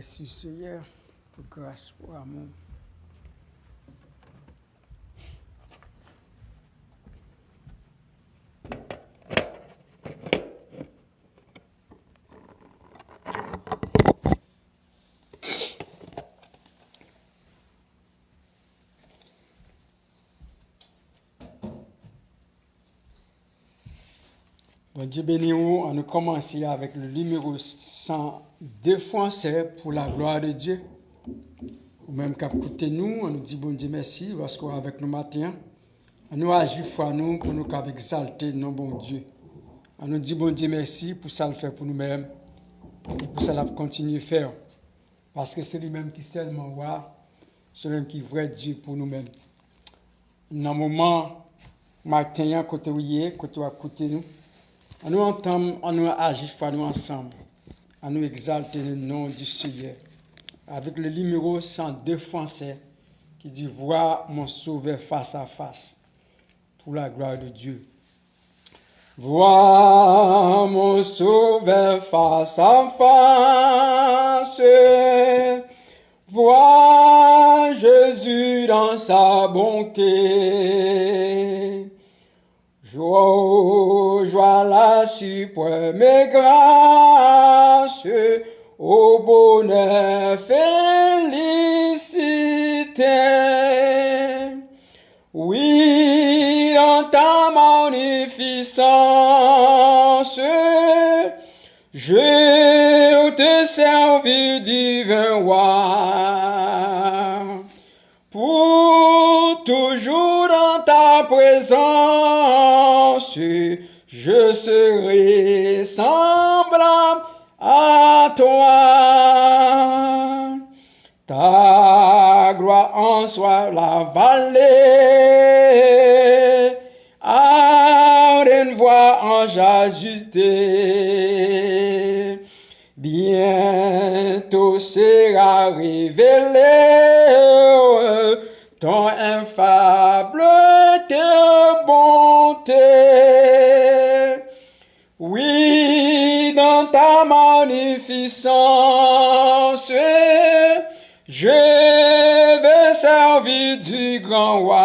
Merci Seigneur pour grâce, pour amour. Bon Dieu on a commencé avec le numéro 102 français pour la gloire de Dieu. Ou même qu'à nous, on nous dit bon Dieu merci lorsqu'on est avec nous matin. On nous agit foi nous pour nous exalter nos bon Dieu. On nous dit bon Dieu merci pour ça le fait pour nous-mêmes. Et pour ça, la continuer à faire. Parce que c'est lui-même qui seulement voit, c'est lui-même qui est vrai Dieu pour nous-mêmes. Dans le moment, matin, côté où il est, côté à côté nous, on nous entend, on nous agit nous ensemble, on nous exalter le nom du Seigneur. Avec le numéro 102 français qui dit Vois mon sauveur face à face pour la gloire de Dieu. Vois mon sauveur face à face. Vois Jésus dans sa bonté. Joie, joie la suprême grâce, au bonheur, félicité. Oui, dans ta magnificence, je te servis divin roi. Pour toujours dans ta présence, je serai semblable à toi. Ta gloire en soit la vallée, une voix en jajouté. Bientôt sera révélé ton je vais servir du grand roi.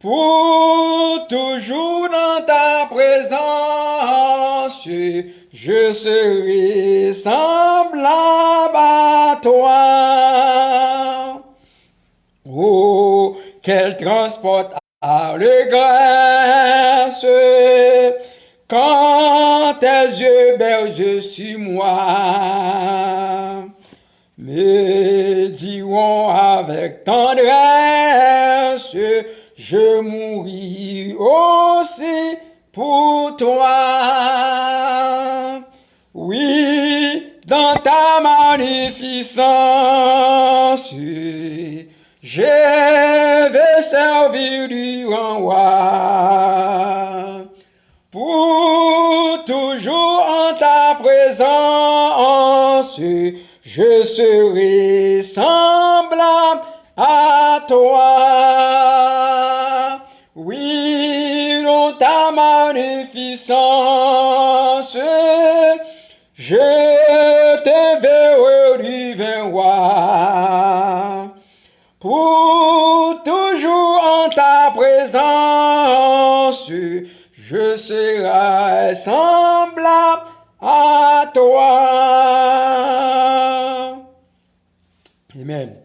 Pour toujours dans ta présence, je serai semblable à toi. Oh, quel transport à grâce quand tes yeux bergent sur moi. Me diront avec tendresse, je mouris aussi pour toi. Oui, dans ta magnificence, je vais servir du roi. Je serai semblable à toi. Oui, dans ta magnificence, je te verrai. Pour toujours en ta présence, je serai semblable à toi. Amen.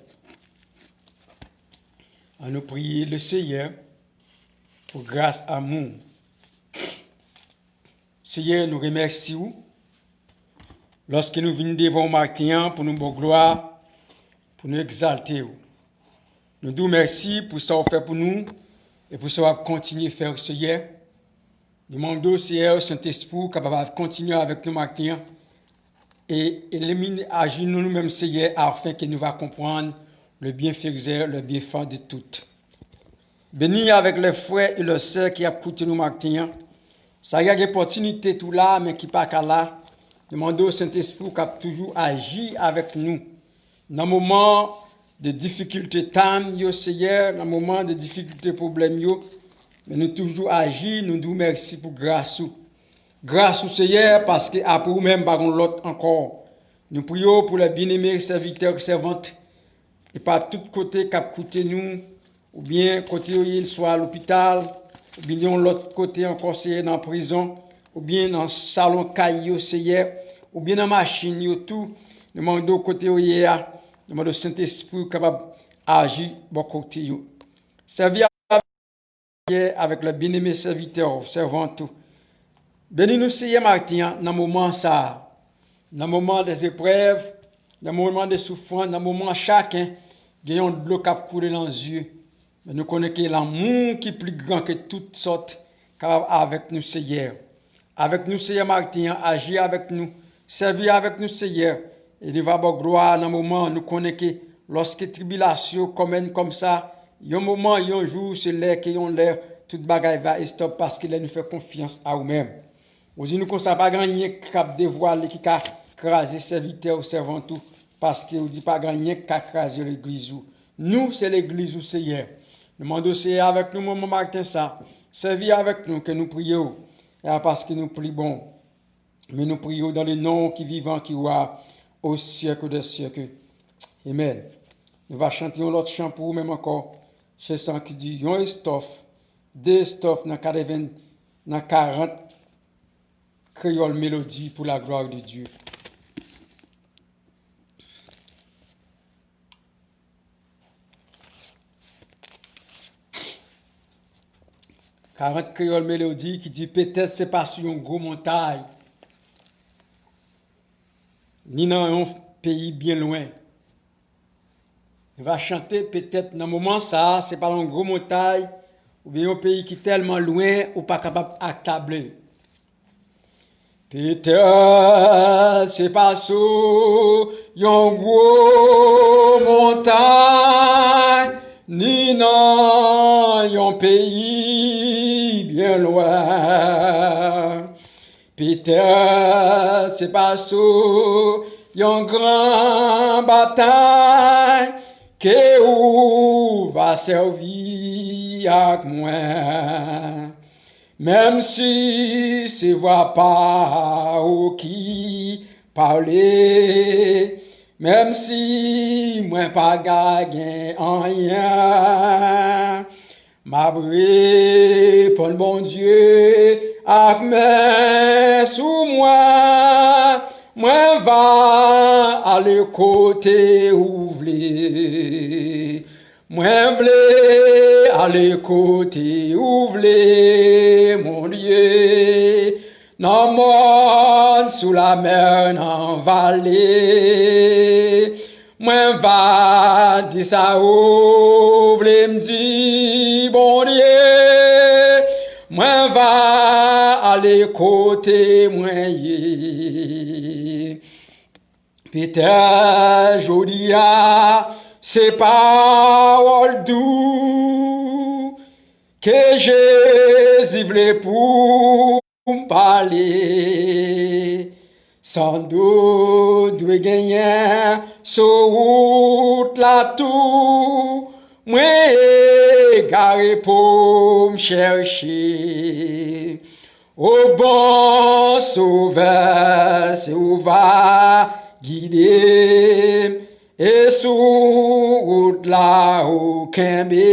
À nous prier le Seigneur pour grâce à nous. Seigneur, nous remercions lorsque nous venons devant matin pour nous bonne gloire, pour nous exalter. Nous disons merci pour ce que fait pour nous et pour ce qu'on continuer à faire, Seigneur. Demandons, Seigneur, Saint-Esprit, capable de continuer avec nous matin et éliminer, agir nous-mêmes, Seigneur, afin que nous va comprendre le bienfaiteur, le bienfait de tout. Béni avec les frères et les sœurs qui a écouté nous matin. Ça y a des opportunités tout là, mais qui pas qu'à là. Demandons au Saint-Esprit qui a toujours agi avec nous. Dans le moment de difficultés, yo Seigneur, dans le moment de difficultés, problèmes, yo, Men nou toujou aji, nou dou mersi pou grasou. Grasou seye, paske apou men baron lot ankor. Nou priyo pou la binemir serviteur servante. E pa tout kote kap koute nou, ou bien kote yo yil swa l'opital, ou bien yon lot kote ankor seye nan prison, ou bien nan salon kay yo seye, ou bien nan machin bon yo tou, nou mando kote yo ye a, nou mando Saint-Esprit kapab aji bon kote yo. Servi avec le bien-aimé serviteur, servant tout. Bénis nous, Seigneur Martin, dans le moment ça, dans le moment des épreuves, dans le moment des souffrances, dans le moment chacun, gagnons de l'eau qui couler dans les yeux. Mais nous connaissons l'amour qui est plus grand que toutes sortes, avec nous, Seigneur. Avec nous, Seigneur Martin, agir avec nous, servir avec nous, Seigneur. Et nous va gloire dans le moment nous connaissons lorsque tribulation commune comme ça, Yon mouman, yon jou, se lè, ke yon lè, tout bagay va estop paske lè nou fè konfians a ou mèm. Ozi nou konsta pa ganyen kap devwa lè ki ka krasi servite ou servantou paske ou di pa ganyen ka krasi l'eglizou. Nou se l'eglizou se yè. Nou mando se avèk nou mouman Martin sa. Servi avèk nou ke nou priyo. Ya e paske nou pri bon. Men nou priyo dan le non ki vivan ki wè au siècle des siècles. Amen. Nous va chanter un autre chant pour vous-même encore. Se san ki di yon estof, de estof nan kareven nan 40 kreyol melodi pou la gloire de Diyo. Karant kreyol melodi ki di petèl se pas yon gro montay, ni nan yon peyi bien lwen. va chanter peut-être dans moment ça, c'est pas une grosse montagne ou bien un pays qui est tellement loin ou pas capable d'actabler. Peut-être c'est pas sous une grosse montagne ni dans un pays bien loin. Peut-être c'est pas sous une grande bataille Ke ou va servi ak mwen, Mem si se vwa pa ou ki pale, Mem si mwen pa gagen anyen, Mabre pon bon Diyo ak men sou mwen, Mwen va ale kote ou vle. Mwen vle ale kote ou vle, mon liye. Nan moun sou la mer nan vale. Mwen va di sa ou vle mdi, bon liye. Mwen va ale kote mwen ye. Pite jodi a se pawol dou Ke jezi vle pou mpale. San do dwe genyen sou out la tou Mwen gare pou m chershe O bon souve se ouva gidem, e sou gout la ou kembe.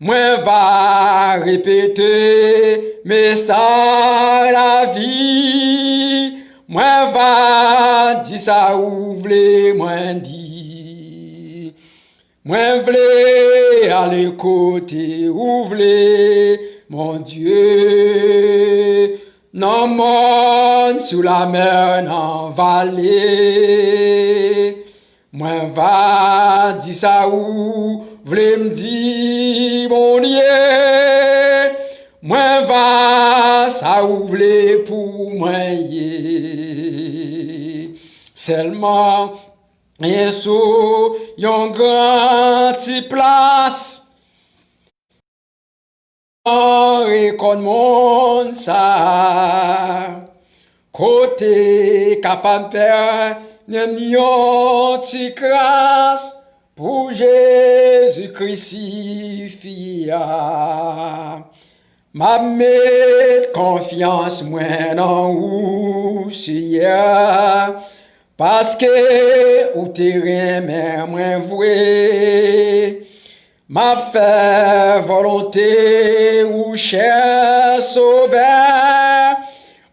Mwen va repete, me sa la vi, mwen va di sa ou vle mwen di. Mwen vle ale kote ou vle, mon Diyo. nan moun sou la mer nan vale. Mwen va di sa ou vle mdi mounye, mwen va sa ou vle pou mwenye. Selman, yeso yon gran ti plas, rekon moun sa Kote kapam per Nem yon ti kras Pou Jésus crucifia Ma met confiance mwen an ou ou siye, paske ou te remen mwen vwe, Ma fè volonté ou chè sove,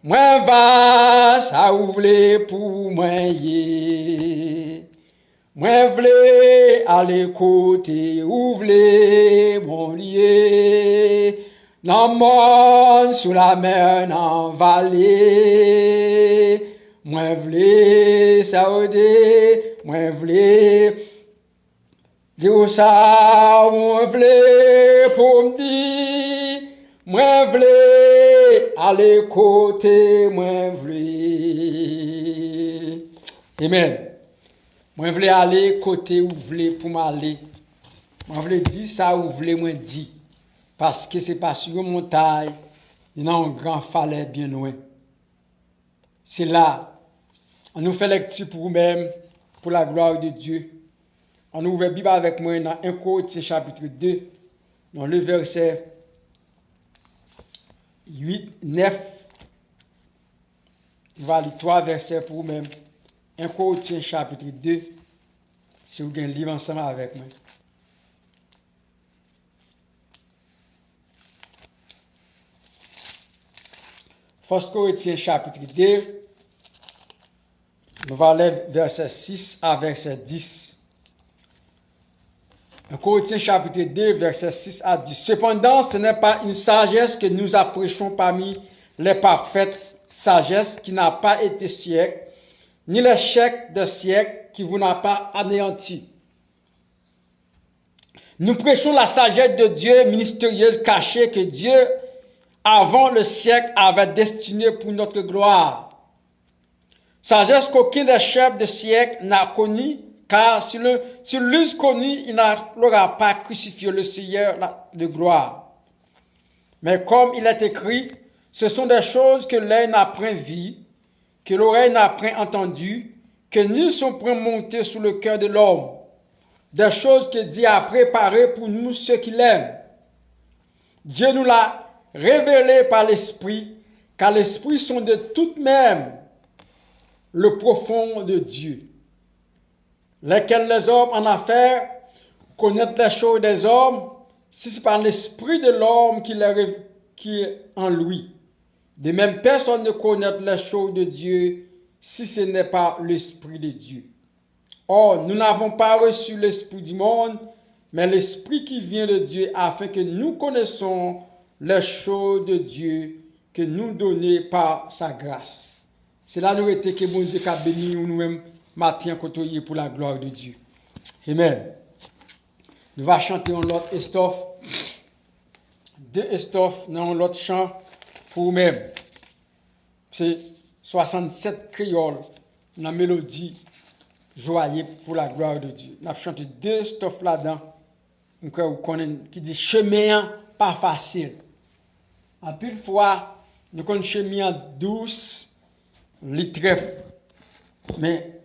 mwen va sa ou vle pou mwen ye. Mwen vle ale kote ou vle bon liye, nan moun sou la men nan vale. Mwen vle sa ode, mwen vle... Di ou sa mwen vle pou mdi, mwen vle ale kote mwen vle. Amen. Mwen vle ale kote ou vle pou mwen ale. Mwen vle di sa ou vle mwen di. Paske se pas yon montay, yon an gran fale bien ouen. Se la, an nou fe lekti pou mwen, pou la gloa ou de Diyo. On ouvre Bible avec moi dans 1 Corinthiens chapitre 2, dans le verset 8, 9. On va lire trois versets pour vous-même. 1 Corinthiens chapitre 2, si vous gagnez le livre ensemble avec moi. First Corinthiens chapitre 2, nous allons verset 6 à verset 10. 1 Corinthiens chapitre 2, verset 6 à 10. Cependant, ce n'est pas une sagesse que nous apprêchons parmi les parfaites sagesse qui n'a pas été siècle ni l'échec de siècle qui vous n'a pas anéanti. Nous prêchons la sagesse de Dieu ministérieuse cachée que Dieu, avant le siècle, avait destinée pour notre gloire. Sagesse qu'aucun des chefs de siècle n'a connue, car si l'eût connu, il n'aura pas crucifié le Seigneur de gloire. Mais comme il est écrit, ce sont des choses que l'œil n'a point vues, que l'oreille n'a point entendu, que ni sont point montés sous le cœur de l'homme, des choses que Dieu a préparées pour nous ceux qui l'aiment. Dieu nous l'a révélé par l'Esprit, car l'Esprit sont de tout même le profond de Dieu, lesquels les hommes en affaire connaissent les choses des hommes, si c'est par l'Esprit de l'homme qui, est en lui. De même, personne ne connaît les choses de Dieu si ce n'est pas l'Esprit de Dieu. Or, nous n'avons pas reçu l'Esprit du monde, mais l'Esprit qui vient de Dieu, afin que nous connaissons les choses de Dieu que nous donnait par sa grâce. C'est nous était que bon Dieu a béni nous-mêmes matin côtoyer pour la gloire de Dieu. Amen. Nous va chanter en l'autre estoffe, deux estoffe dans l'autre chant pour nous-mêmes. C'est 67 créoles dans la mélodie joyeux pour la gloire de Dieu. Nous avons chanté deux stoffes là-dedans qui dit chemin pas facile. En plus fois, nous connaissons chemin douce, les trèfles. Mais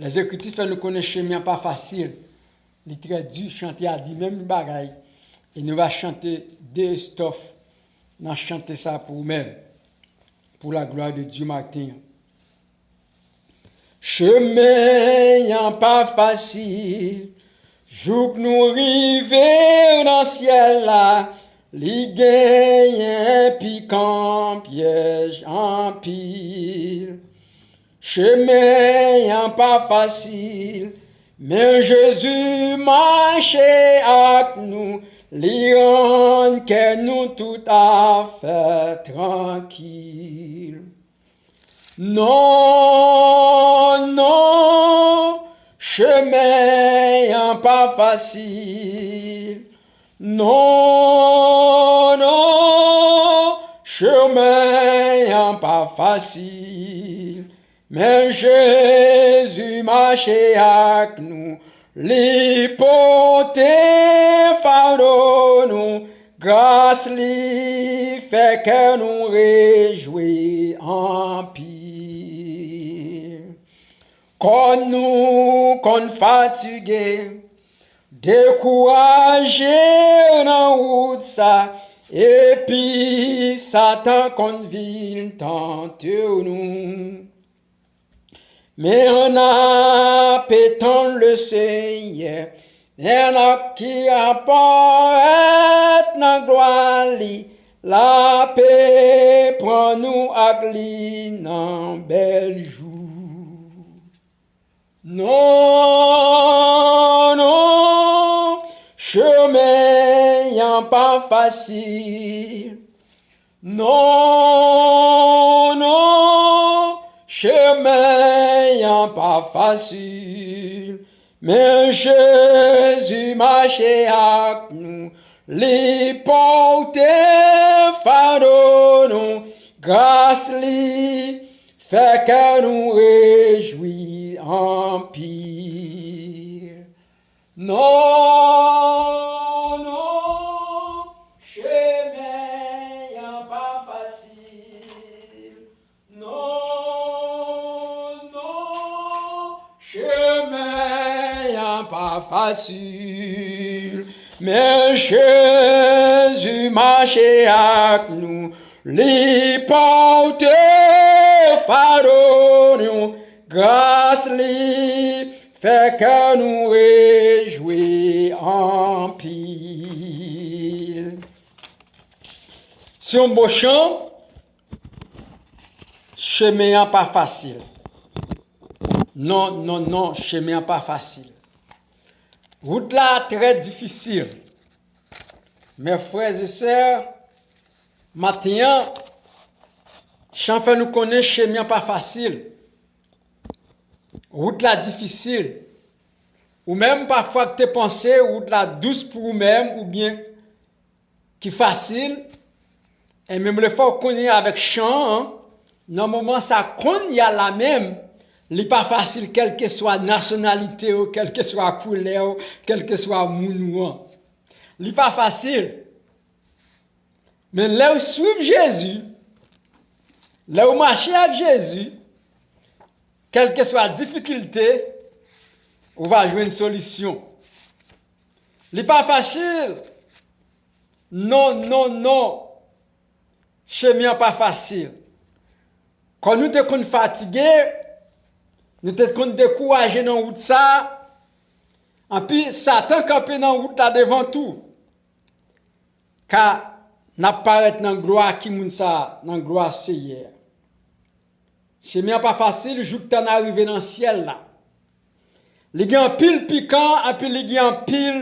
les écritures nous connaissent chemin pas facile. Les très dur, dit même bagaille. Et nous allons chanter deux strophes nous chanter ça pour nous-mêmes, pour la gloire de Dieu matin. Chemin pas facile, que nous arrivons dans le ciel là, li gagne piquant piège en pile. Chemin pas facile, mais Jésus marchait avec nous, Lion que nous tout à fait tranquille. Non, non, chemin pas facile. Non, non, chemin pas facile. Men Jezu mache ak nou, li pote fado nou, Gras li feke nou rejoui anpil. Kon nou kon fatige, dekouaje nan wout sa, epi satan kon vil tante nou. On a pétant le Seigneur, et a qui apparaît dans gloire la paix prend nous à dans bel jour. Non, non, chemin pas facile. Non, non, chemin pas facile. Mais Jésus marchait avec nous, les porter fardeau nous, grâce lui, fait que nous réjouis en pire. Non, facile. Mais Jésus marchait avec nous, les porter fardeau grâce lui, fait que nous réjouis en pile. Si on beau chant, chemin pas facile. Non, non, non, chemin pas facile. Route là, très difficile. Mes frères et sœurs, maintenant, Chan fè nou konen chemyan pa fasil. Rout la difisil. Ou mèm pa fwa k te panse, rout la douz pou ou mèm, ou bien ki fasil. E mèm le fwa konen avèk chan, nan mouman sa kon ya la mèm, Li pa fasil kelke swa nasyonalite ou, kelke swa koule ou, kelke swa mounou an. Li pa fasil. Men le ou soub Jezu, le ou mache ak Jezu, kelke swa difikilte, ou va jwen solisyon. Li pa fasil. Non, non, non. Chemyan pa fasil. Kon nou te kon fatige, Nou tèt kon dekouaje nan wout sa, anpi satan kampe nan wout la devan tou. Ka nap paret nan gloa ki moun sa, nan gloa seye. Chemi an pa fasil, jouk tan arive nan siel la. Li gen pil pikant, anpi li gen pil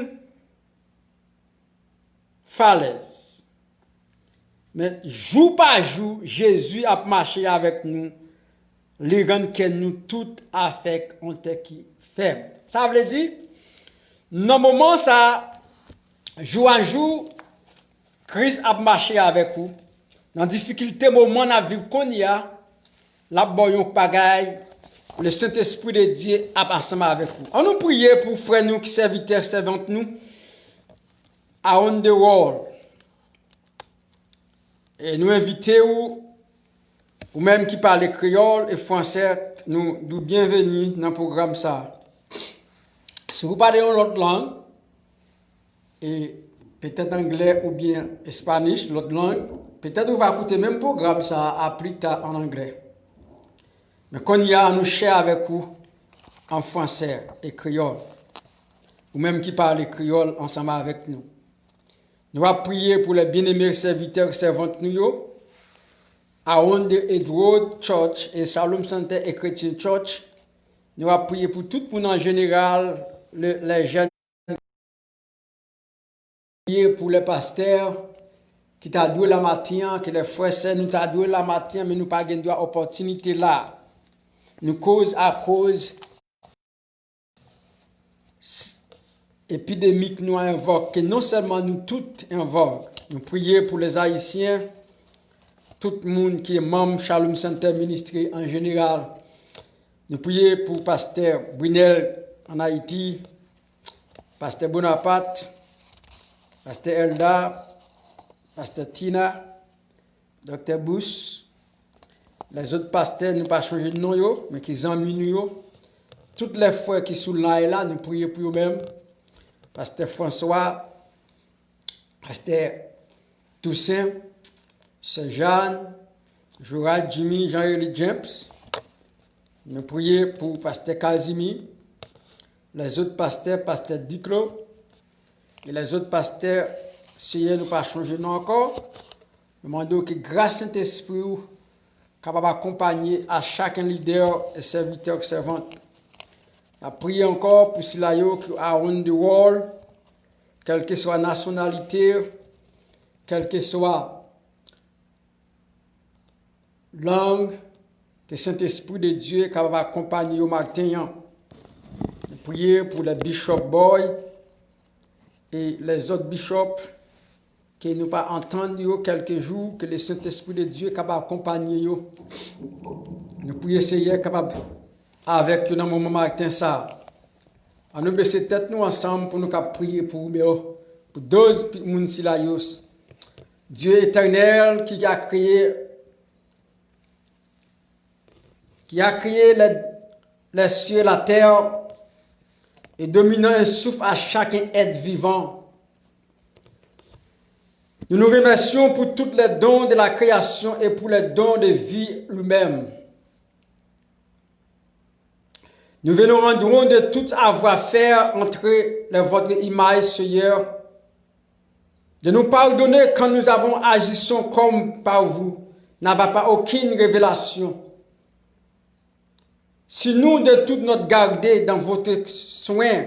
falez. Men jou pa jou, Jezu ap mache avèk nou, li ren ken nou tout afek an te ki feb. Sa vle di, nan mouman sa, jou an jou, kris ap mache avek ou, nan difikilte mouman ap viv kon ya, la boyon pagay, le Saint-Esprit de Dieu ap ansama avek ou. An nou priye pou fre nou ki servite, servante nou, around the world. E nou evite ou, même qui parlent créole et français, nous, nous bienvenus dans le programme ça. Si vous parlez une autre langue, et peut-être anglais ou bien espagnol, l'autre langue, peut-être vous va écouter le même programme ça à en anglais. Mais quand il y a, nous cher avec vous en français et créole, ou même qui parlent créole ensemble avec nous. Nous allons prier pour les bien-aimés serviteurs et servantes nous, Aonde Edward Church et Shalom Center et Christian Church. Nous avons prié pour tout le monde en général, le, les jeunes, pour les pasteurs qui t'a doué la matin, que les frères nous t'a doué la matin, mais nous pas gagné opportunité là. Nous cause à cause épidémique nous invoque, que non seulement nous toutes invoquons, nous prions pour les Haïtiens, tout moun ki e mam Shalom Center Ministry en general. Nou pouye pou Pasteur Brunel en Haiti, Pasteur Bonaparte, Pasteur Elda, Pasteur Tina, Dr. Bous, les autres pasteurs, nous pas changer de nom, yo, mais qui amis nous. Toutes les frères qui sont là et là, nous prions pour eux-mêmes. Pasteur François, Pasteur Toussaint, c'est Jeanne, Jourad, Jimmy, Jean-Élie James. Nous prions pour Pasteur Casimir, les autres pasteurs, Pasteur Diclo, et les autres pasteurs, si nous pas changer non encore. Nous demandons que grâce Saint-Esprit, capable d'accompagner à chacun leader et serviteur servante. Nous prions encore pour Silayo qui around the world, quelle que soit la nationalité, quelle que soit langue, que Saint-Esprit de Dieu est capable d'accompagner au matin. Nous prions pour le Bishop Boy et les autres bishops qui nous pas entendre quelques jours, que le Saint-Esprit de Dieu est capable d'accompagner. Nous prions Seigneur capable avec nous dans le moment matin ça. On nous baisser tête nous ensemble pour nous prier pour nous, pour 12 personnes Dieu éternel qui a créé qui a créé les, cieux et la terre et dominant un souffle à chaque être vivant. Nous nous remercions pour tous les dons de la création et pour les dons de vie lui-même. Nous venons rendre de tout avoir faire entre les, votre image, Seigneur, de nous pardonner quand nous avons agissons comme par vous, n'avons pas aucune révélation. Si nous de toute notre garder dans votre soin,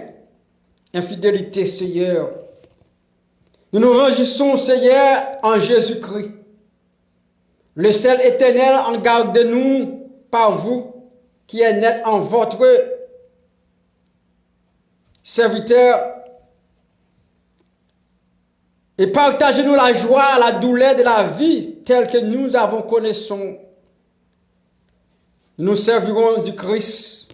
infidélité, Seigneur, nous nous rangissons, Seigneur, en Jésus-Christ. Le seul éternel en garde de nous par vous, qui est net en votre serviteur. Et partagez-nous la joie, la douleur de la vie telle que nous avons connaissons nous servirons du Christ.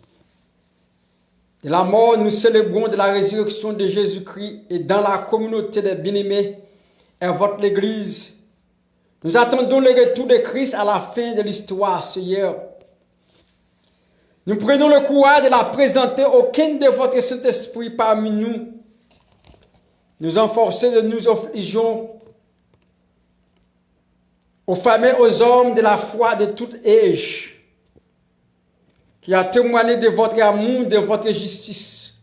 De la mort, nous célébrons de la résurrection de Jésus-Christ et dans la communauté des bien-aimés et votre l'Église. Nous attendons le retour de Christ à la fin de l'histoire, Seigneur. Nous prenons le courage de la présenter aucun de votre Saint-Esprit parmi nous. Nous enforcer de nous affligeons aux femmes et aux hommes de la foi de toute âge qui a témoigné de votre amour, de votre justice.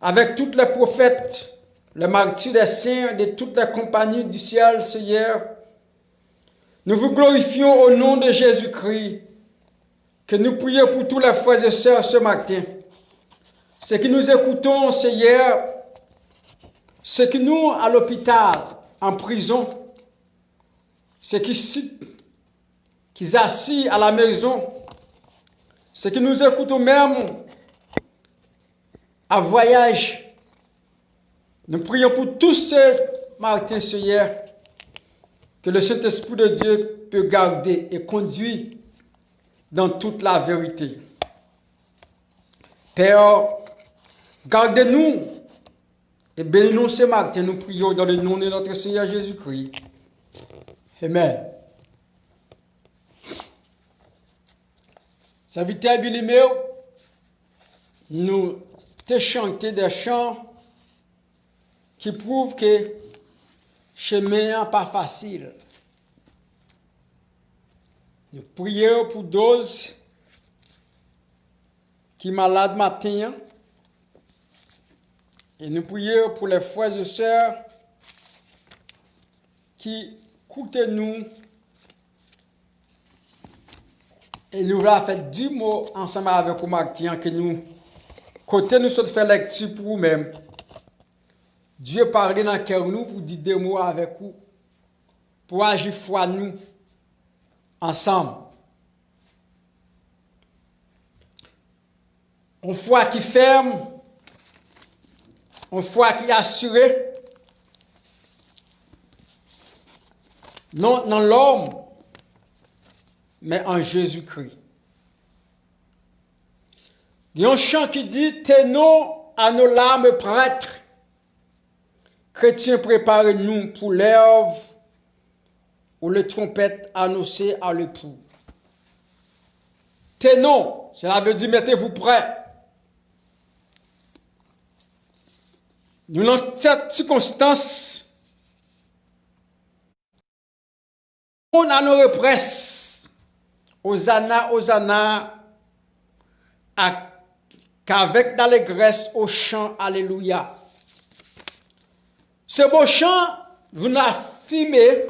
Avec tous les prophètes, les martyrs des saints, de toutes les compagnies du ciel, Seigneur, nous vous glorifions au nom de Jésus-Christ, que nous prions pour tous les frères et sœurs ce matin. Ce que nous écoutons, Seigneur, ce que nous, à l'hôpital, en prison, ce qui, qui assis à la maison, ce que nous écoutons même à voyage. Nous prions pour tous ces Martin Seigneur que le Saint-Esprit de Dieu peut garder et conduire dans toute la vérité. Père, gardez-nous et bénis-nous ce matin. Nous prions dans le nom de notre Seigneur Jésus-Christ. Amen. Serviteur Bilimeo, nous te chanté des chants qui prouvent que chemin n'est pas facile. Nous prions pour those qui malades matin et nous prions pour les frères et sœurs qui écoutent nous E nou la fèt di mò ansèmè avèk ou mak tiyan ki nou kote nou sot fè lèk ti pou ou mèm. Diyo parli nan kèr nou pou di de mò avèk ou pou aji fwa nou ansam. On fwa ki ferm, on fwa ki asyre, nan, nan lòm, mais en Jésus-Christ. Il y a un chant qui dit Tenons à nos larmes prêtres. Chrétiens, préparez-nous pour l'œuvre où les trompettes annoncées à l'époux. Tenons, cela veut dire mettez-vous prêts. Nous, dans cette circonstance, à nos represses. Hosanna, Hosanna, qu'avec d'allégresse au chant Alléluia. Ce beau chant vous affirmez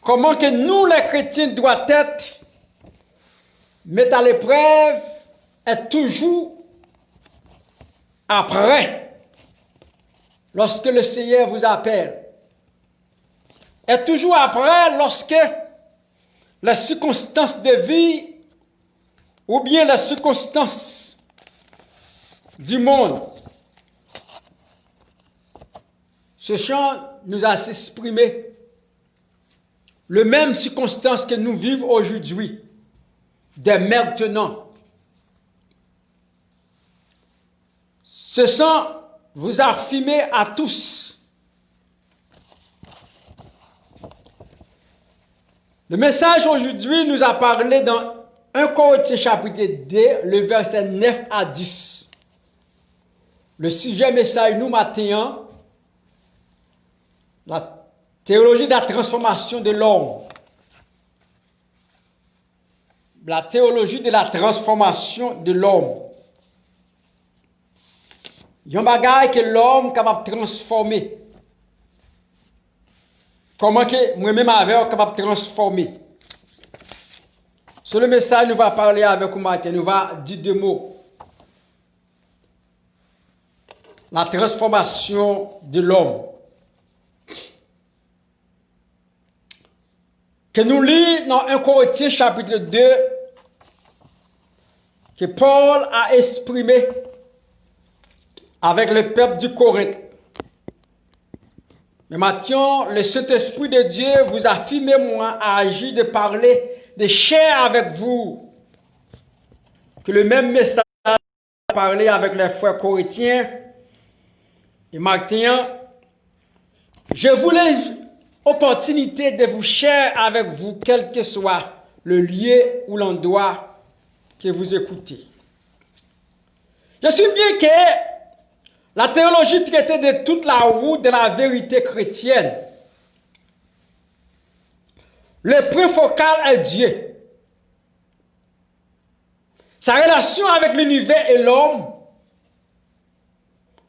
comment que nous les chrétiens doivent être mais à l'épreuve est toujours après, lorsque le Seigneur vous appelle. Est toujours après lorsque les circonstances de vie ou bien les circonstances du monde. Ce chant nous a exprimé les mêmes circonstances que nous vivons aujourd'hui dès maintenant. Ce sont vous affirmer à tous. Le message aujourd'hui nous a parlé dans 1 Corinthiens chapitre 2, le verset 9 à 10. Le sujet message nous matin, la théologie de la transformation de l'homme la théologie de la transformation de l'homme. Il y a un bagage que l'homme est capable de transformer. Comment que moi-même avec capable de transformer? Sur le message, nous va parler avec vous matin, nous va dire deux mots. La transformation de l'homme. Que nous lisons dans 1 Corinthiens chapitre 2, que Paul a exprimé avec le peuple du Corinthe. Mais maintenant, le Saint-Esprit de Dieu vous a filmé moi à agir de parler, de chair avec vous. Que le même message a parlé avec les frères corinthiens. Et maintenant, je voulais opportunité de vous cher avec vous, quel que soit le lieu ou l'endroit que vous écoutez. Je suis bien que la théologie traitait de toute la route de la vérité chrétienne. Le point focal est Dieu. Sa relation avec l'univers et l'homme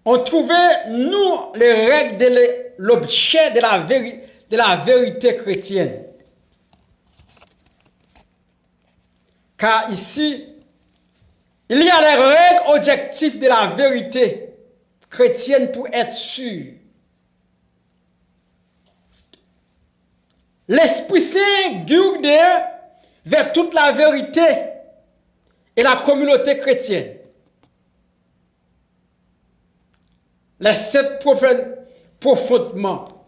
ont trouvé, nous, les règles de l'objet de, de la vérité chrétienne. Car ici, il y a les règles objectives de la vérité chrétienne pour être sûr. L'Esprit Saint guide vers toute la vérité et la communauté chrétienne. Les sept profondément.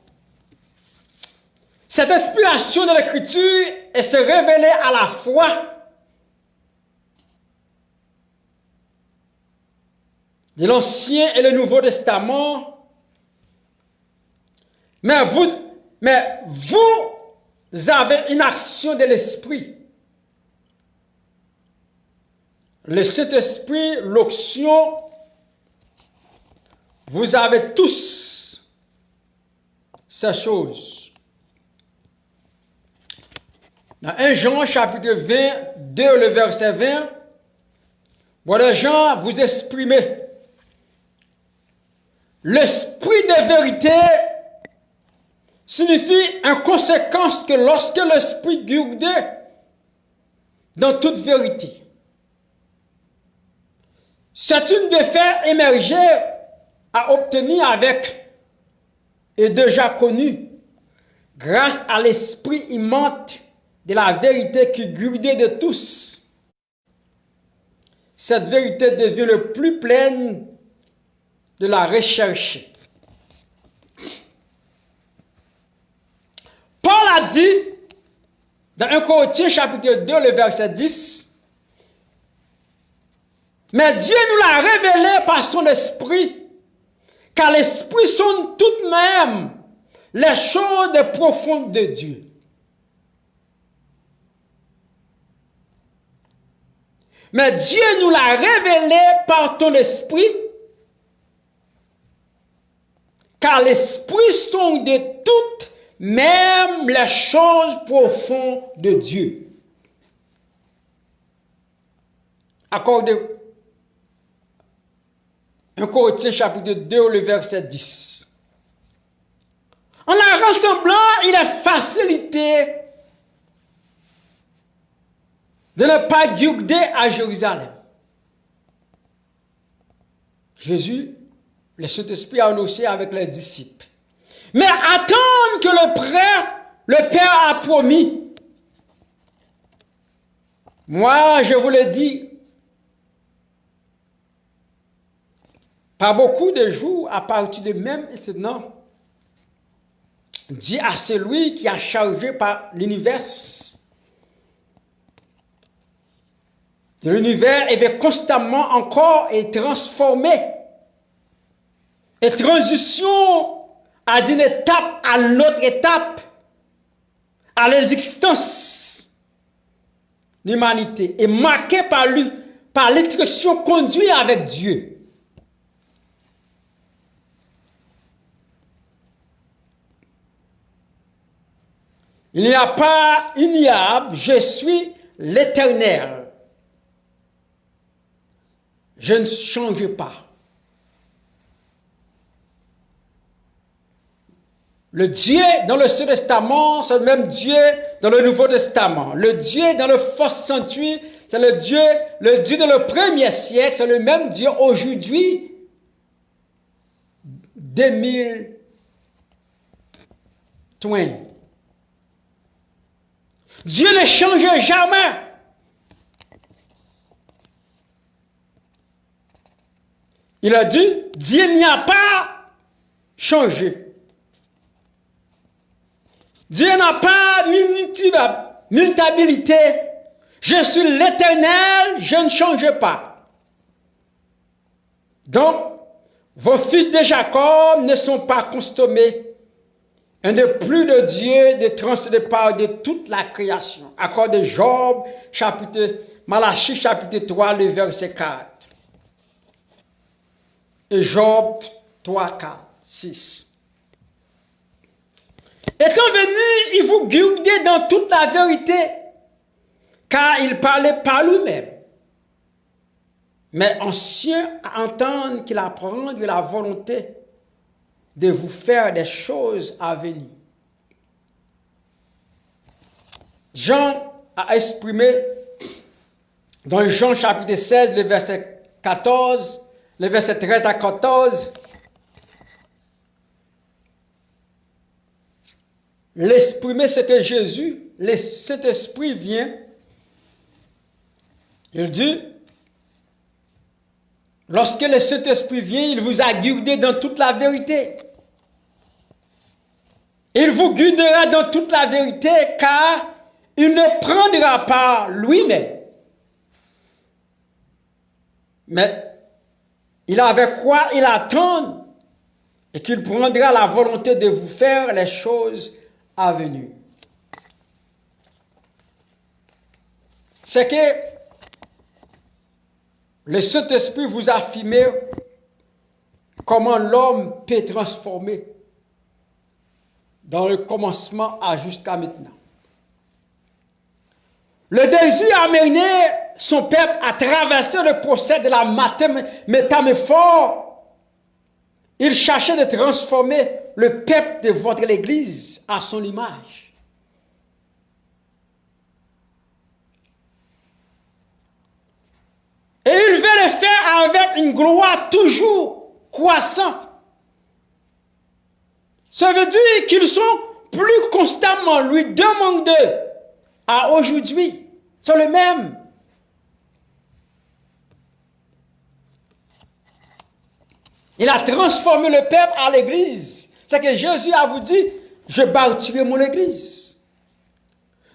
Cette inspiration de l'Écriture est se révéler à la fois l'Ancien et le Nouveau Testament. Mais vous, mais vous avez une action de l'Esprit. Le Saint-Esprit, l'onction, vous avez tous ces choses. Dans 1 Jean chapitre 20, 2, le verset 20, voilà Jean vous exprimez L'esprit de vérité signifie en conséquence que lorsque l'esprit guide dans toute vérité, c'est une de faire émerger à obtenir avec et déjà connu grâce à l'esprit immense de la vérité qui guide de tous. Cette vérité devient le plus pleine de la recherche. Paul a dit dans 1 Corinthiens chapitre 2, le verset 10, mais Dieu nous l'a révélé par son esprit, car l'esprit sont tout de même les choses profondes de Dieu. Mais Dieu nous l'a révélé par ton esprit, car l'esprit sont de toutes même les choses profondes de Dieu. Accordez 1 Corinthiens chapitre 2, le verset 10. En la rassemblant, il est facilité de ne pas garder à Jérusalem. Jésus, le Saint-Esprit a annoncé avec les disciples. Mais attendre que le prêtre, le Père a promis. Moi, je vous le dis, pas beaucoup de jours à partir de même maintenant, dit à celui qui a chargé par l'univers. L'univers est constamment encore et transformé. Et transition à d'une étape à l'autre étape, à l'existence l'humanité est marquée par lui, par l'instruction conduite avec Dieu. Il n'y a pas ignoble, je suis l'éternel. Je ne change pas. Le Dieu dans le Ancien Testament, c'est le même Dieu dans le Nouveau Testament. Le Dieu dans le Faux Sanctuaire, c'est le Dieu, le Dieu dans le premier siècle, c'est le même Dieu aujourd'hui, 2020. Dieu ne change jamais. Il a dit, Dieu n'y a pas changé. Dieu n'a pas mutabilité. Je suis l'éternel, je ne change pas. Donc, vos fils de Jacob ne sont pas consommés un de plus de Dieu de transcender par de toute la création. Accord de Job, chapitre, Malachie, chapitre 3, le verset 4. Et Job 3, 4, 6. Étant venu, il vous guidait dans toute la vérité, car il parlait par lui-même. Mais ancien à entendre qu'il apprend de la volonté de vous faire des choses à venir. Jean a exprimé dans Jean chapitre 16, le verset 14, le verset 13 à 14, l'exprimer que Jésus, le Saint-Esprit vient. Il dit, lorsque le Saint-Esprit vient, il vous a guidé dans toute la vérité. Il vous guidera dans toute la vérité car il ne prendra pas lui-même. Mais il avait quoi il attend? Et qu'il prendra la volonté de vous faire les choses à venir. C'est que le Saint-Esprit vous a affirmé comment l'homme peut transformer dans le commencement à jusqu'à maintenant. Le désir a mené son peuple à traverser le procès de la métamorphose. Il cherchait de transformer le peuple de votre Église à son image. Et il veut le faire avec une gloire toujours croissante. Ça veut dire qu'ils sont plus constamment lui demandés à aujourd'hui. C'est le même. Il a transformé le peuple à l'église. C'est que Jésus a vous dit, je bâtirai mon église.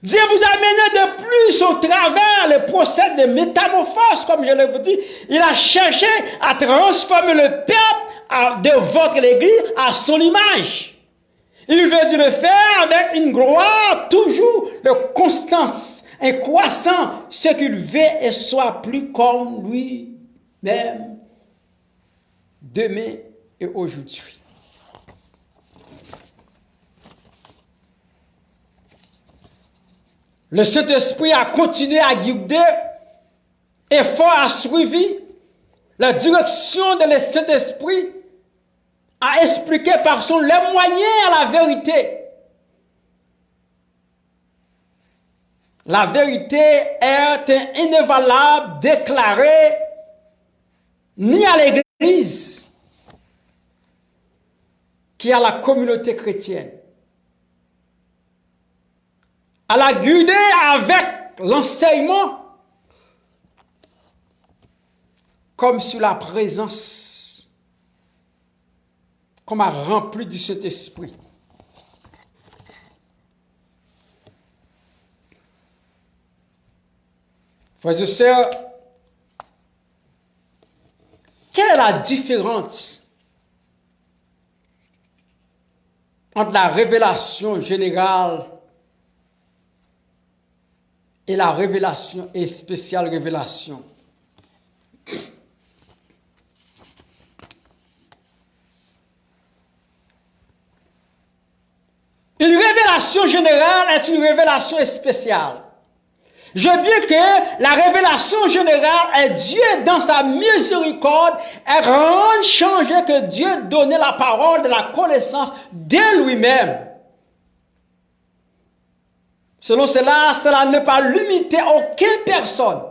Dieu vous a mené de plus au travers le procès de métamorphose, comme je l'ai vous dit. Il a cherché à transformer le peuple de votre église à son image. Il veut le faire avec une gloire toujours de constance, un croissant, ce qu'il veut et soit plus comme lui-même, demain et aujourd'hui. Le Saint-Esprit a continué à guider et fort a suivi la direction de le Saint-Esprit a expliqué par son les moyens à la vérité. La vérité est inévalable, déclarée ni à l'Église, qui à la communauté chrétienne. Elle a guidé avec l'enseignement comme sur la présence, comme a rempli du Saint-Esprit. Frères et sœurs, quelle est la différence entre la révélation générale et la révélation et spéciale révélation Une révélation générale est une révélation spéciale. Je dis que la révélation générale est Dieu dans sa miséricorde et rend changer que Dieu donnait la parole de la connaissance de lui-même. Selon cela, cela ne pas limiter aucune personne.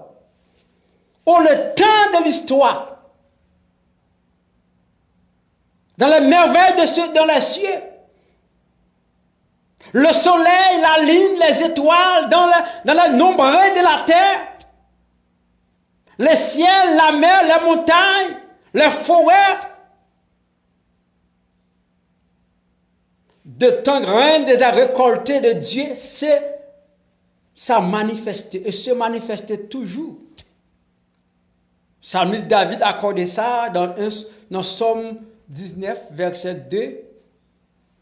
Au le temps de l'histoire. Dans les merveilles de ceux dans les cieux. Le soleil, la lune, les étoiles, dans le, dans de la terre, les ciels, la mer, les montagnes, les forêts, de temps grain des récoltés de Dieu, c'est ça manifeste et se manifeste toujours. Psalmiste David a accordé ça dans, Somme 19, verset 2,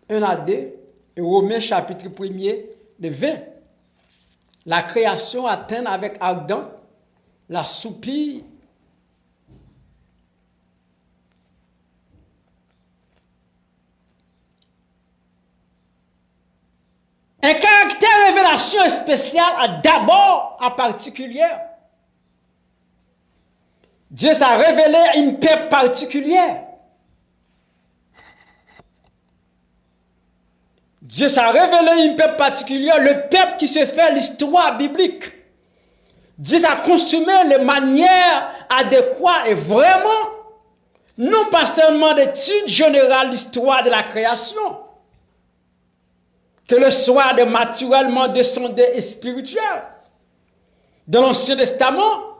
1 à 2. Et Romains chapitre 1er, le 20. La création atteint avec Adam la soupir Un caractère révélation spécial d'abord en particulier. Dieu s'est révélé une paix particulière. Dieu s'est révélé un peuple particulier, le peuple qui se fait l'histoire biblique. Dieu a consumé les manières adéquates et vraiment, non pas seulement d'études générales l'histoire de la création, que le soit de naturellement descendé et spirituel. Dans l'Ancien Testament,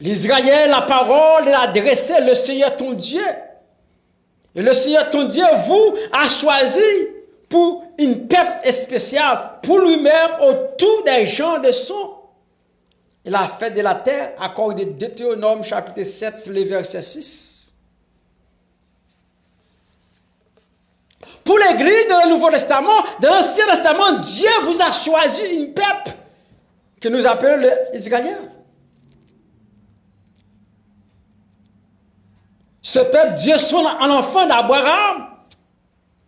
l'Israël, la parole, il a adressé le Seigneur ton Dieu et le Seigneur ton Dieu vous a choisi pour une peuple spéciale, pour lui-même, autour des gens de son. Il a fait de la terre, accordé Deutéronome chapitre 7, le verset 6. Pour l'Église dans le Nouveau Testament, dans l'Ancien Testament, Dieu vous a choisi une peuple que nous appelons les. Ce peuple, Dieu son un enfant d'Abraham,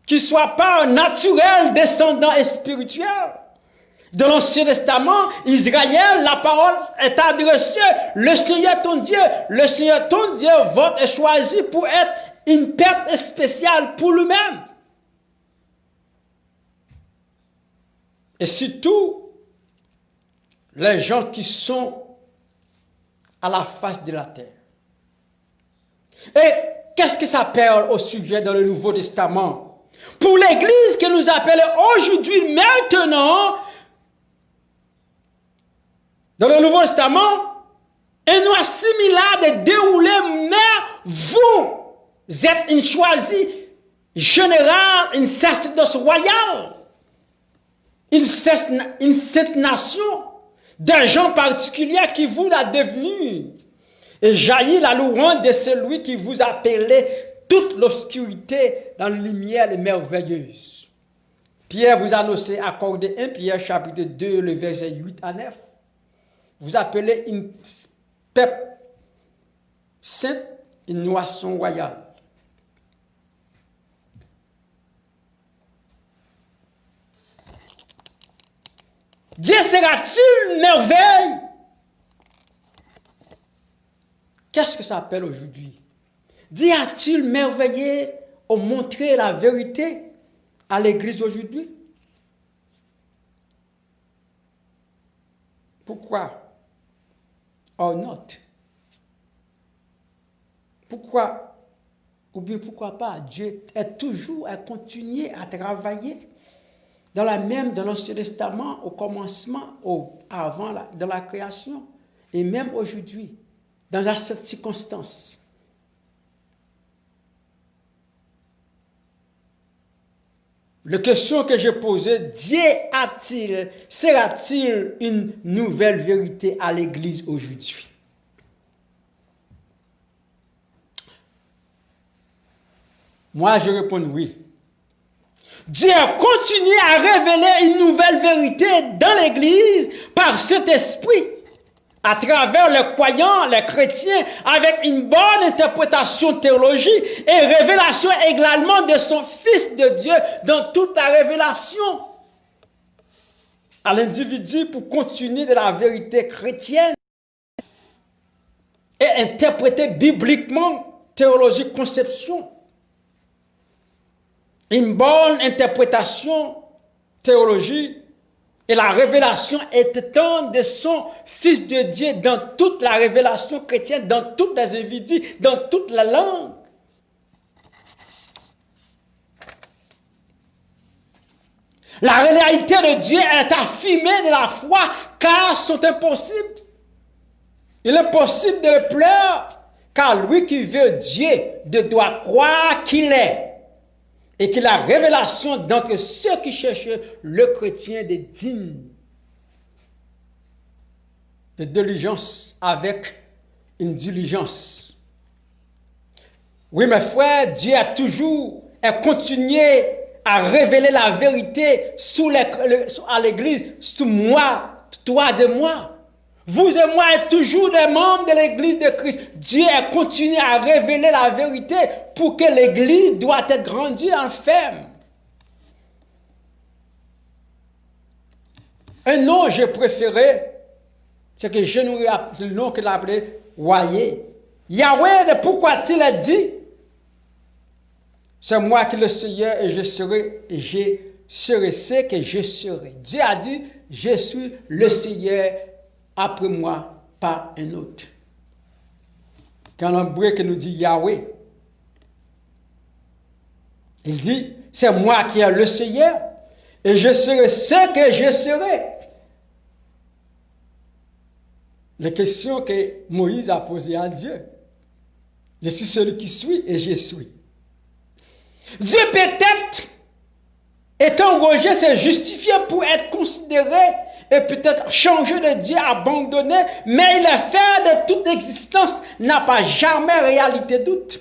qui soit pas un naturel descendant et spirituel. De l'Ancien Testament, Israël, la parole est adressée. Le Seigneur ton Dieu, le Seigneur ton Dieu, votre est choisi pour être une peuple spéciale pour lui-même. Et surtout, les gens qui sont à la face de la terre. Et qu'est-ce que ça parle au sujet dans le Nouveau Testament? Pour l'Église que nous appelons aujourd'hui, maintenant, dans le Nouveau Testament, et nous assimilable de dérouler, mais vous êtes une choisie générale, une sacerdoce royale, une, cette nation, des gens particuliers qui vous l'a devenu et jaillit la louange de celui qui vous appelait toute l'obscurité dans la lumière merveilleuse. Pierre vous annonçait accordé 1 Pierre chapitre 2, le verset 8 à 9. Vous appelez une peuple sainte, une noisson royale. Dieu sera-t-il merveille? Qu'est-ce que ça appelle aujourd'hui? Dieu a-t-il merveillé ou montré la vérité à l'Église aujourd'hui? Pourquoi? Or not. Pourquoi? Ou bien pourquoi pas? Dieu est toujours à continuer à travailler dans la même, dans l'Ancien Testament, au commencement, au, avant, la, la création, et même aujourd'hui, dans cette circonstance. La question que j'ai posée, Dieu a-t-il, sera-t-il une nouvelle vérité à l'Église aujourd'hui? Moi, je réponds oui. Dieu continue à révéler une nouvelle vérité dans l'Église par cet esprit à travers les croyants, les chrétiens, avec une bonne interprétation théologique et révélation également de son Fils de Dieu dans toute la révélation à l'individu pour continuer de la vérité chrétienne et interpréter bibliquement théologie conception. Une bonne interprétation théologique et la révélation étant de son Fils de Dieu dans toute la révélation chrétienne, dans toutes les individus, dans toute la langue. La réalité de Dieu est affirmée de la foi car sont impossibles. Il est possible de le pleurer car lui qui veut Dieu doit croire qu'il est et que la révélation d'entre ceux qui cherchent le chrétien des dignes de diligence avec une diligence. Oui, mes frères, Dieu a toujours continué à révéler la vérité à l'Église, sous moi, toi et moi. Vous et moi êtes toujours des membres de l'Église de Christ. Dieu a continué à révéler la vérité pour que l'Église doit être grandie en ferme. Un nom j'ai préféré, c'est que je nous le nom qu'il a appelé Yahweh. Yahweh, pourquoi il a dit C'est moi qui le Seigneur et je serai, et je serai ce que je serai. Dieu a dit Je suis le Seigneur après moi pas un autre. Quand l'embré nous dit Yahweh, il dit, c'est moi qui ai le Seigneur et je serai ce que je serai. La question que Moïse a posée à Dieu. Je suis celui qui suis et je suis. Dieu peut-être Étant rejet, c'est justifié pour être considéré et peut-être changer de Dieu, abandonné, mais il est fait de toute existence, n'a pas jamais réalité doute.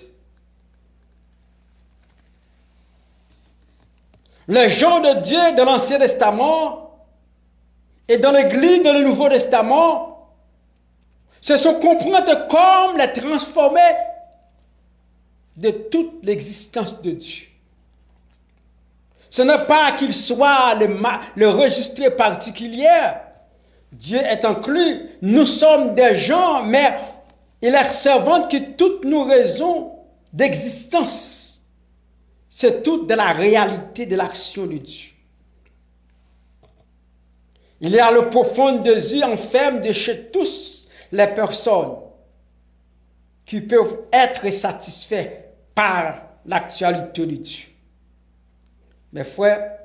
Les gens de Dieu de l'Ancien Testament et dans l'Église de le Nouveau Testament se sont compris comme les transformés de toute l'existence de Dieu. Ce n'est pas qu'il soit le, le registre particulier. Dieu est inclus. Nous sommes des gens, mais il est servant que toutes nos raisons d'existence, c'est tout de la réalité de l'action de Dieu. Il y a le profond désir enferme de chez tous les personnes qui peuvent être satisfaits par l'actualité de Dieu. Mes frères,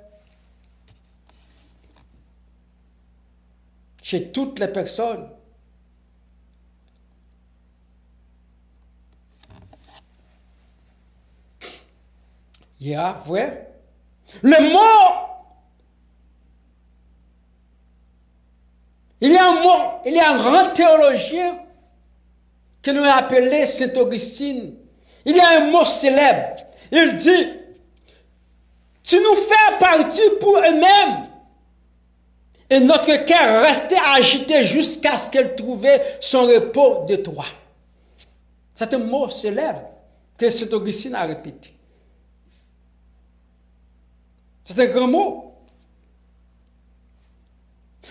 chez toutes les personnes, il y a, vrai, le mot, il y a un mot, il y a un grand théologien que nous appelé Saint Augustine. Il y a un mot célèbre. Il dit, tu nous fais partie pour eux-mêmes. Et notre cœur restait agité jusqu'à ce qu'elle trouvait son repos de toi. C'est un mot célèbre que Saint Augustine a répété. C'est un grand mot.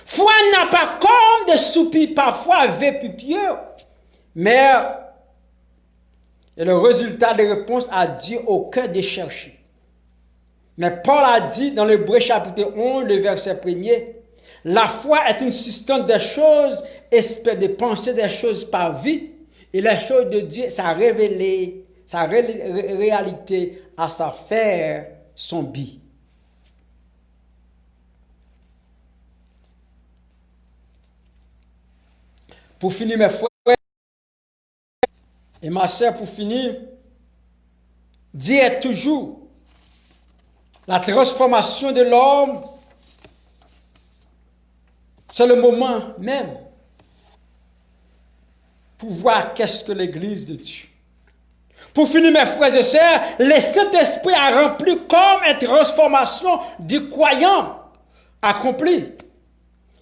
Foi n'a pas comme des soupirs parfois vépupieux, mais le résultat des réponses à Dieu au cœur des chercheurs. Mais Paul a dit dans l'Hébreu chapitre 11, le verset 1er, la foi est une substance des choses, espère de penser des choses par vie, et les choses de Dieu, ça révélé sa réalité à sa faire son bi. Pour finir, mes frères et ma soeur, pour finir, Dieu est toujours la transformation de l'homme. C'est le moment même pour voir qu'est-ce que l'Église de Dieu. Pour finir, mes frères et sœurs, le Saint-Esprit a rempli comme une transformation du croyant accompli.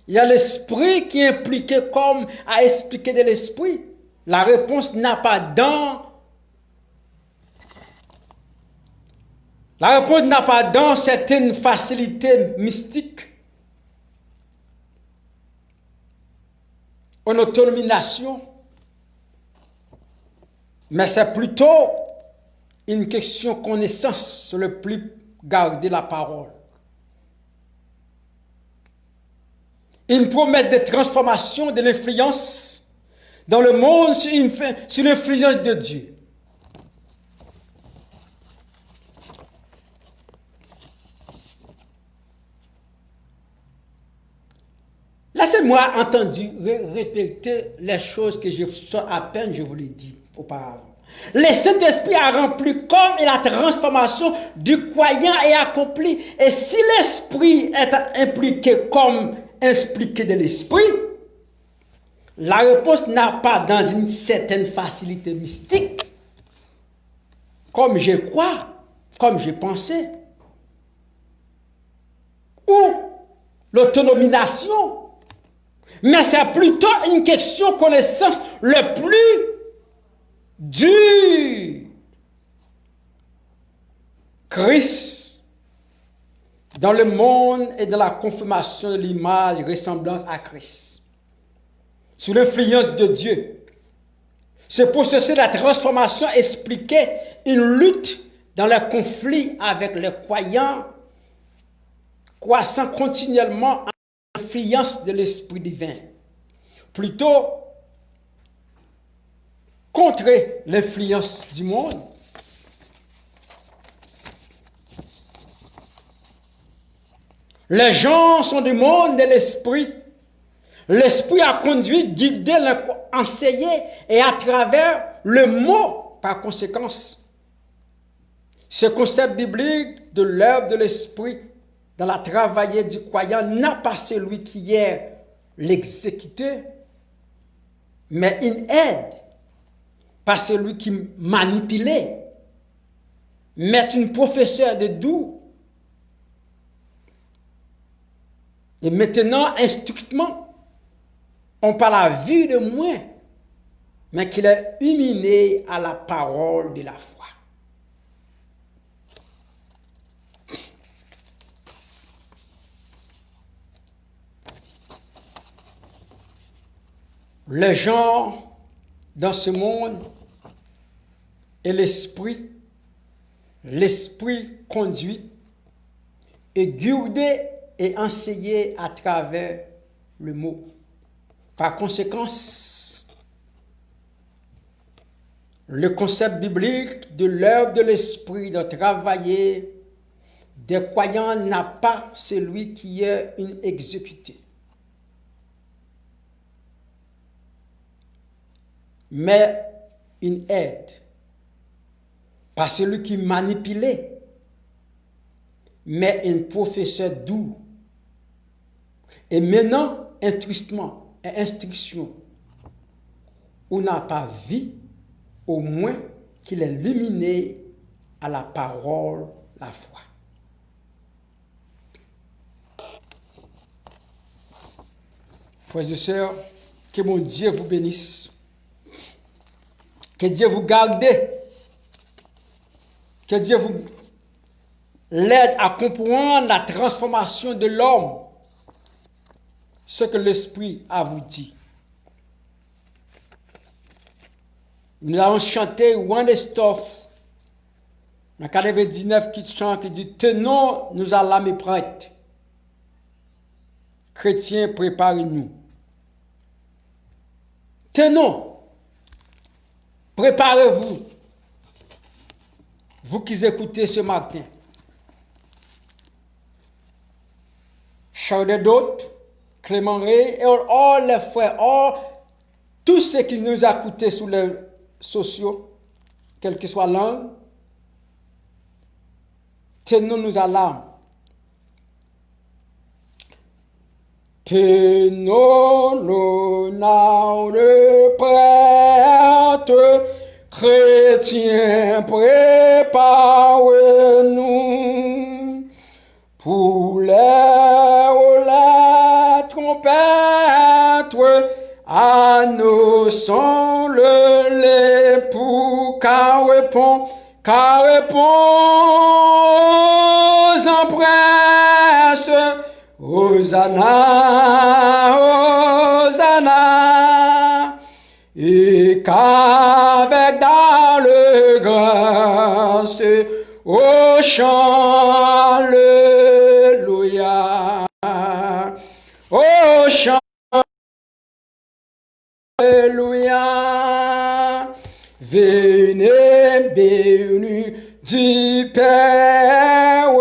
Il y a l'esprit qui est impliqué comme à expliquer de l'esprit. La réponse n'a pas dans. La réponse n'a pas dans certaines facilités mystiques. En autonomisation. Mais c'est plutôt une question connaissance sur le plus garder la parole. Une promesse de transformation de l'influence dans le monde sur l'influence de Dieu. Laissez-moi entendre répéter les choses que je à peine je vous l'ai dit auparavant. Le Saint-Esprit a rempli comme la transformation du croyant est accompli. Et si l'Esprit est impliqué comme expliqué de l'Esprit, la réponse n'a pas dans une certaine facilité mystique, comme je crois, comme je pensais, ou l'autonomisation. Mais c'est plutôt une question connaissance le plus du Christ dans le monde et dans la confirmation de l'image ressemblance à Christ. Sous l'influence de Dieu. C'est pour ceci la transformation expliquait une lutte dans le conflit avec les croyants, croissant continuellement de l'Esprit divin. Plutôt contrer l'influence du monde. Les gens sont du monde de l'esprit. L'esprit a conduit, guidé, enseigné et à travers le mot, par conséquence. Ce concept biblique de l'œuvre de l'esprit dans la travaillée du croyant n'a pas celui qui est l'exécuteur, mais une aide pas celui qui manipulait, mais une professeur de doux. Et maintenant, instructement, on parle la vue de moins, mais qu'il est humilié à la parole de la foi. Les gens dans ce monde et l'esprit, l'esprit conduit et guidé et enseigné à travers le mot. Par conséquent, le concept biblique de l'œuvre de l'esprit de travailler des croyants n'a pas celui qui est une exécuté. Mais une aide pas celui qui manipulait, mais un professeur doux. Et maintenant, instruction, instruction, on n'a pas vu, au moins qu'il est luminé à la parole, la foi. Frères et sœurs, que mon Dieu vous bénisse. Que Dieu vous garde que Dieu vous l'aide à comprendre la transformation de l'homme ce que l'Esprit a vous dit. Nous allons chanter One Stuff. Dans 99 qui chante, qui dit Tenons nous à l'âme prête. Chrétiens, préparez-nous. Tenons. Préparez-vous. Vous qui écoutez ce matin. Charles d'autres, Clément Ray, et all les frères, tous ceux qui nous écoutent sur les sociaux, quelle que soit langue, tenons-nous à l'âme. Tenons-nous le prêtre, chrétiens, préparez-nous pour l'air la trompette, à nos sons le l'époux, car répond, car répond en presse, Hosanna, Hosanna, et qu'avec grâce, au chant, Alléluia, au chant, Alléluia, venez bénis du Père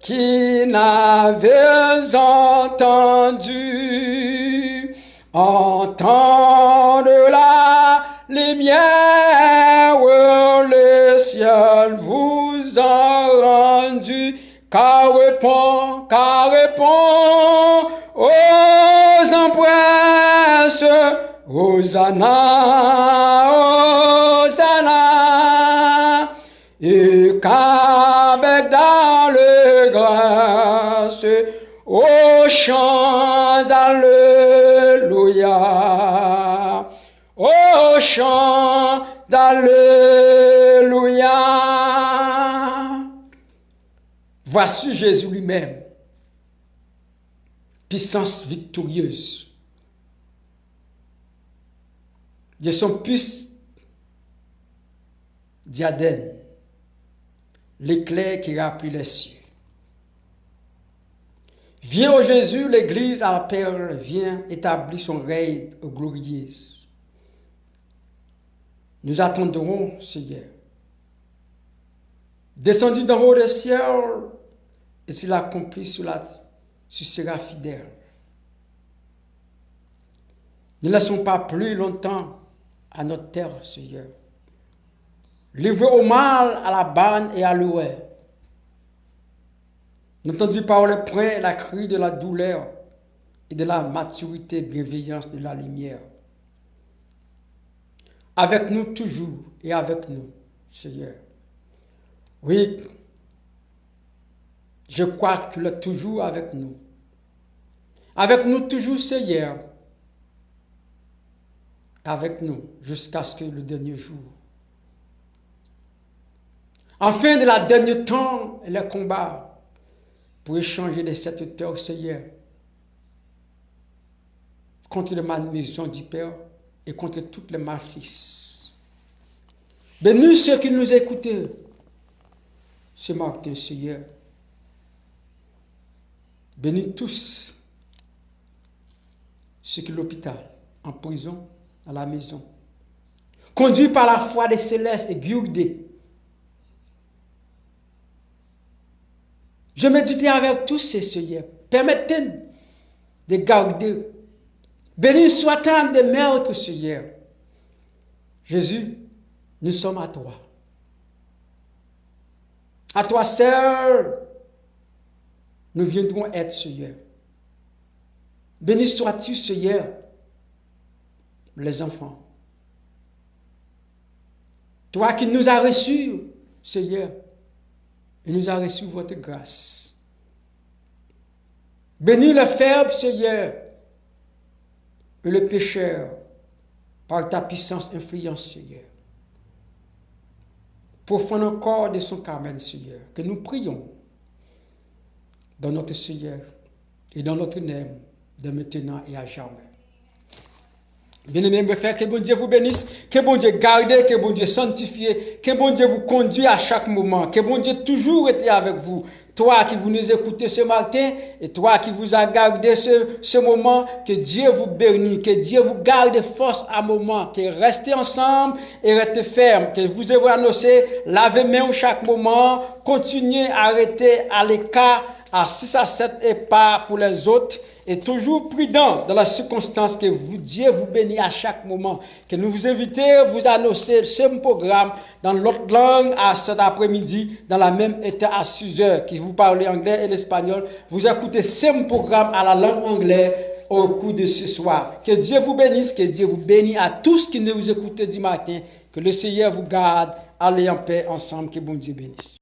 qui n'avait entendu, entendre car répond, car répond aux empresses, Hosanna, Hosanna, et qu'avec grâce, aux chants, Alléluia, aux chants d'Alléluia. Voici Jésus lui-même, puissance victorieuse. de son puce diadème, l'éclair qui remplit les cieux. Viens au Jésus, l'Église à la perle, vient établir son règne glorieux. Nous attendrons, Seigneur. Descendu d'en haut des cieux, et il accompli sur la, tu seras fidèle. Ne laissons pas plus longtemps à notre terre, Seigneur. Livrez au mal, à la banne et à l'ouest. N'entendez pas le près la cri de la douleur et de la maturité, bienveillance de la lumière? Avec nous toujours et avec nous, Seigneur. Oui, je crois qu'il est toujours avec nous. Avec nous toujours, Seigneur avec nous jusqu'à ce que le dernier jour. Enfin, de la dernier temps, le combat pour échanger les sept heures, Seigneur, contre la maison du Père et contre toutes les malfis. Bénis ceux qui nous écoutent ce matin, Seigneur. Bénis tous ceux qui l'hôpital, en prison, à la maison. Conduit par la foi des célestes et guidé. Je médite avec tous ces seigneurs. Permettez de garder. Béni soit-il de maîtres, Seigneur. Jésus, nous sommes à toi. À toi seul, nous viendrons être, Seigneur. Béni sois-tu, Seigneur, les enfants? Toi qui nous as reçus, Seigneur, et nous as reçu votre grâce. Bénis le faible, Seigneur, et le pécheur, par ta puissance influence, Seigneur. Faire encore de son Carmen, Seigneur, que nous prions dans notre Seigneur et dans notre nom, de maintenant et à jamais. Bien-aimés, mes frères, que bon Dieu vous bénisse, que bon Dieu garde, que bon Dieu sanctifie, que bon Dieu vous conduit à chaque moment, que bon Dieu toujours été avec vous. Toi qui vous nous écoutez ce matin et toi qui vous a gardé ce, moment, que Dieu vous bénisse, que Dieu vous garde force à moment, que restez ensemble et restez ferme, que vous ayez annoncé, lavez main chaque moment, continuez à arrêter à l'écart à 6 à 7 et pas pour les autres, et toujours prudent dans la circonstance que vous, Dieu vous bénit à chaque moment. Que nous vous invitons, vous annoncer ce programme dans l'autre langue à cet après-midi, dans la même état à 6 heures, qui vous parlez anglais et l'espagnol. Vous écoutez ce programme à la langue anglaise au cours de ce soir. Que Dieu vous bénisse, que Dieu vous bénisse à tous qui ne vous écoutez du matin. Que le Seigneur vous garde. Allez en paix ensemble, que bon Dieu bénisse.